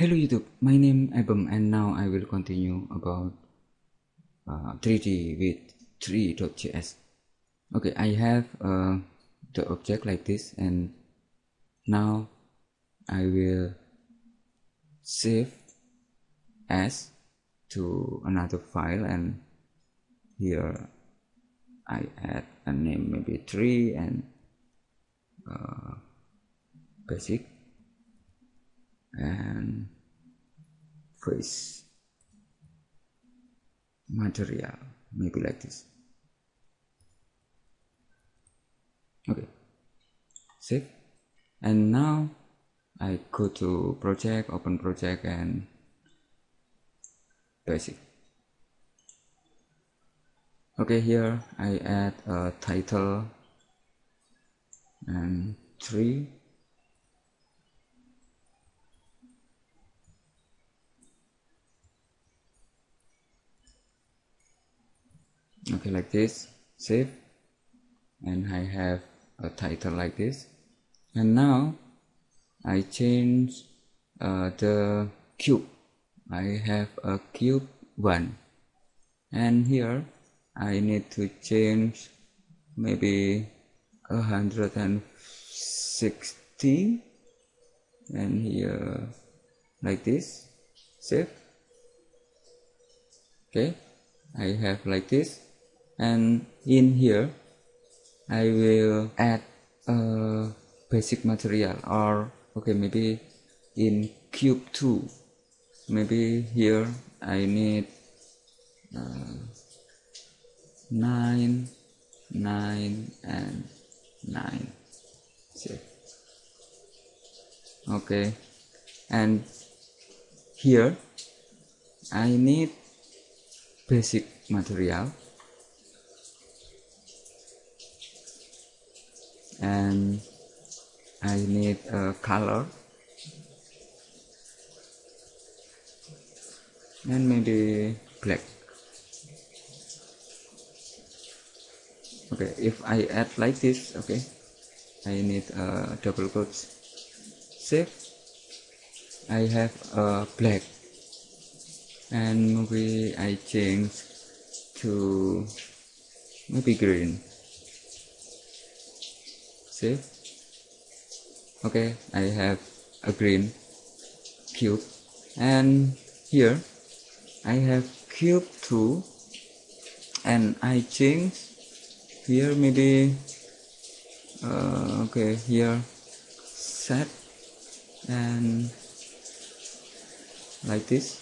Hello YouTube, my name Abem and now I will continue about uh, 3D with Three.js. Okay, I have uh, the object like this and now I will save as to another file and here I add a name maybe tree and uh, basic and face material maybe like this. Okay. Save. And now I go to project open project and basic. Okay here I add a title and tree okay like this. Save. And I have a title like this. And now I change uh, the cube. I have a cube 1 and here I need to change maybe 160 and here like this. Save. Okay I have like this and in here I will add a basic material. Or okay maybe in cube 2 maybe here I need uh, 9 9 and 9 See. okay. And here I need basic material and I need a color. And maybe black. Okay if I add like this okay I need a double quotes. Save. I have a black. And maybe I change to maybe green save okay I have a green cube. And here I have cube 2 and I change here maybe uh, okay here set. And like this.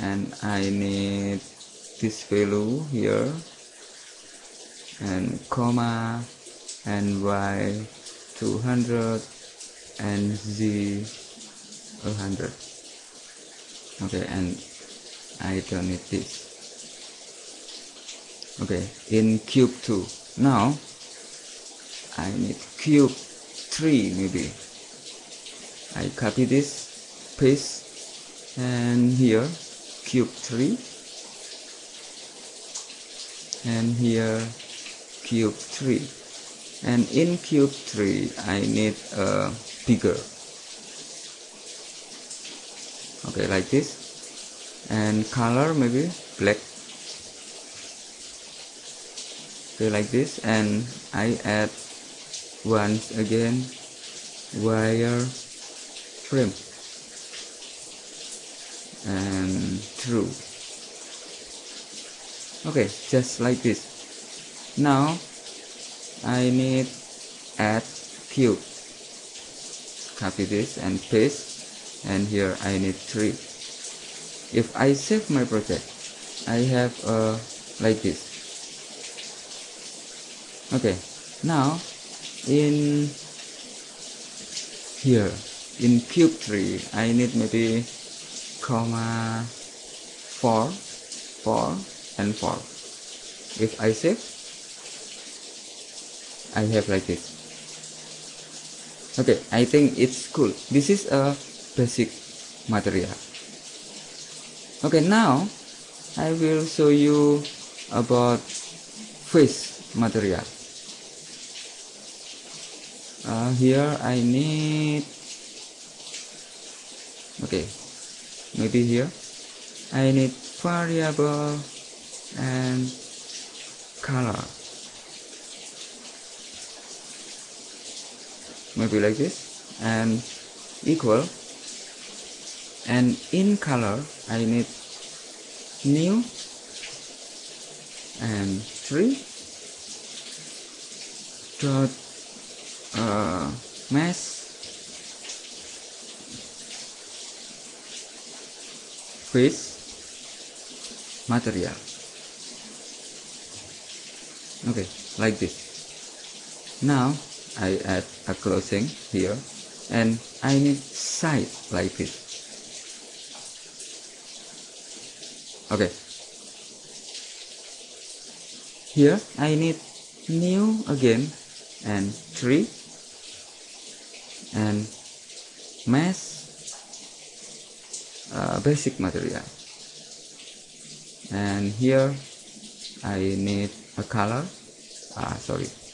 And I need this value here. And comma and y 200 and z 100 okay and I don't need this. Okay in cube 2 now I need cube 3 maybe. I copy this paste and here cube 3 and here cube 3 and in cube 3 I need a bigger okay like this. And color maybe black. Okay like this. And I add once again wire frame and true. Okay just like this. Now I need add cube copy this and paste and here I need 3 if I save my project I have uh, like this. Okay now in here in cube 3 I need maybe comma 4 4 and 4 if I save I have like this okay I think it's cool. This is a basic material. Okay now I will show you about face material. Uh, here I need okay maybe here. I need variable and color maybe like this and equal. And in color I need new and 3 dot uh, mask with material. Okay like this. Now I add a closing here and I need side like this. Okay. Here I need new again and 3 and mask uh, basic material. And here I need a color. Ah sorry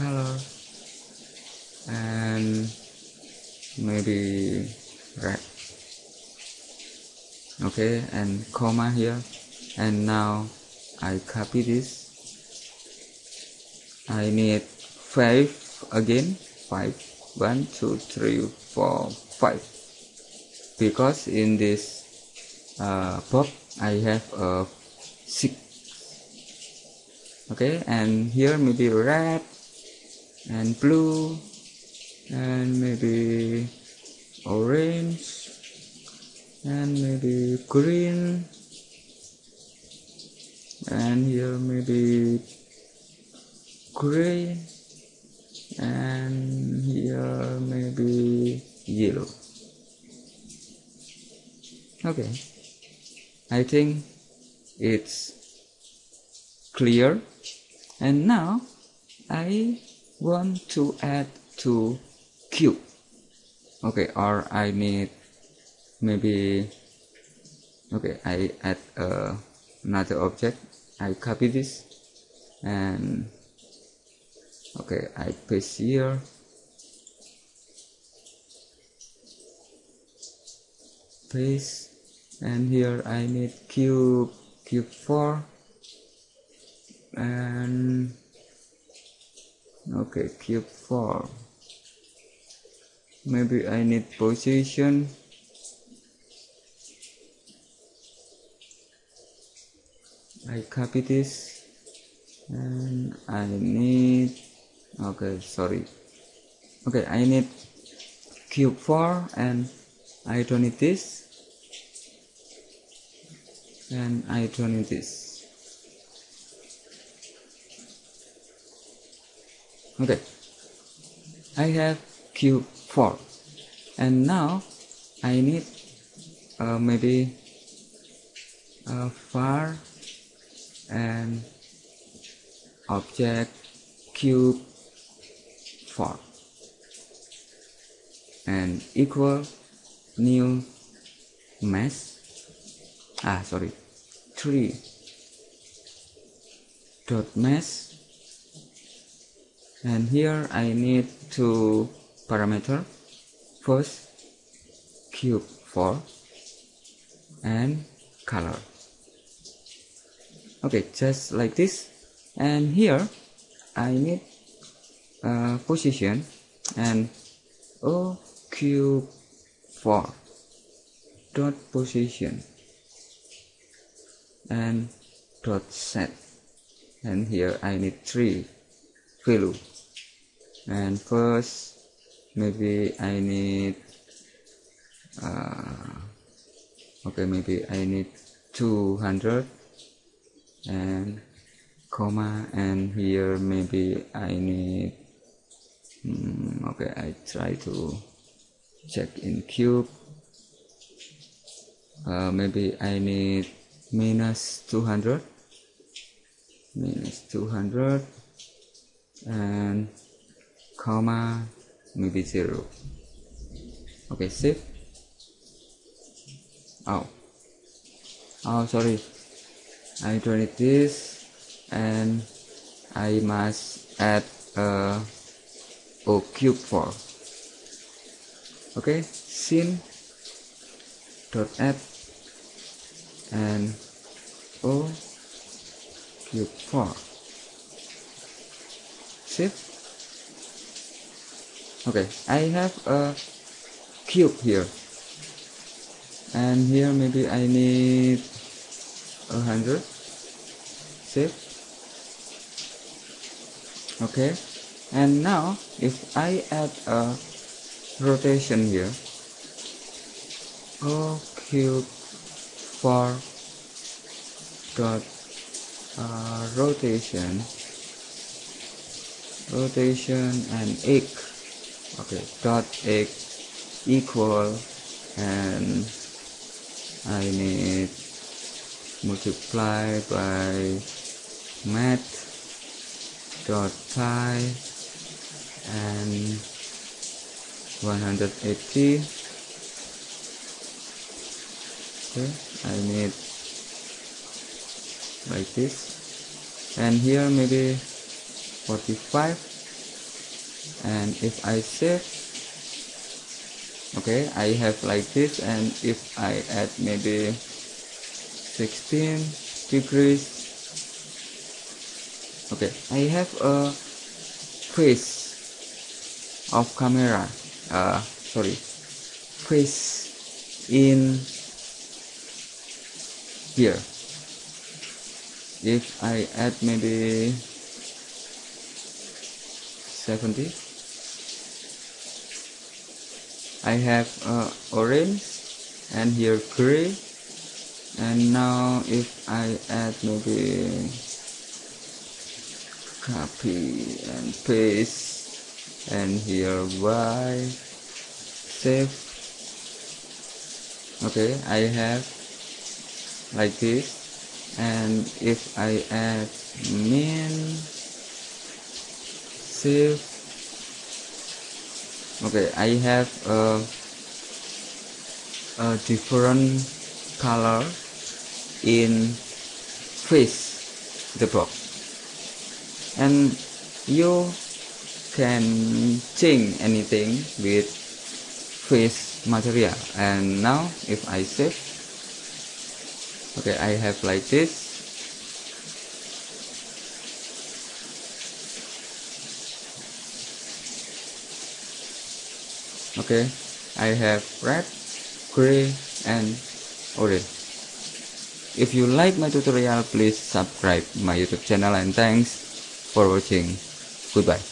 color and maybe red. Okay and comma here. And now I copy this. I need 5 again. 5 1 2 3 4 5 because in this uh, pop I have a 6 okay and here maybe red and blue and maybe orange and maybe green and here maybe gray and here maybe yellow. Okay. I think it's clear. And now I want to add to cube okay or I need maybe okay I add uh, another object. I copy this and okay I paste here. Paste and here I need cube cube 4 and okay cube 4 maybe I need position. I copy this and I need okay sorry. Okay I need cube 4 and I don't need this and I don't need this okay. I have cube 4 and now I need uh, maybe a var and object cube 4 and equal new mask ah sorry. 3 dot mask and here I need two parameter. First cube 4 and color. Okay just like this. And here I need uh, position and O cube 4 dot position and dot set. And here I need three value and first maybe I need uh, okay maybe I need 200 and comma and here maybe I need mm, okay I try to check in cube. Uh, maybe I need minus 200 minus 200 and comma maybe 0 okay save. Oh. Oh sorry. I need this and I must add a O cube 4 okay scene dot add and o cube 4 save okay I have a cube here. And here maybe I need a hundred. Save okay. And now if I add a rotation here o cube 4 dot uh, rotation rotation and x okay dot x equal and I need multiply by math dot pi and 180 okay I need like this. And here maybe 45 and if I save okay I have like this and if I add maybe 16 degrees okay I have a face of camera uh, sorry face in here. If I add maybe 70 I have uh, orange and here gray. And now if I add maybe copy and paste and here y save. Okay I have like this. And if I add min save okay I have a, a different color in face the box. And you can change anything with face material. And now if I save okay I have like this okay. I have red gray and orange. If you like my tutorial please subscribe my youtube channel and thanks for watching. Goodbye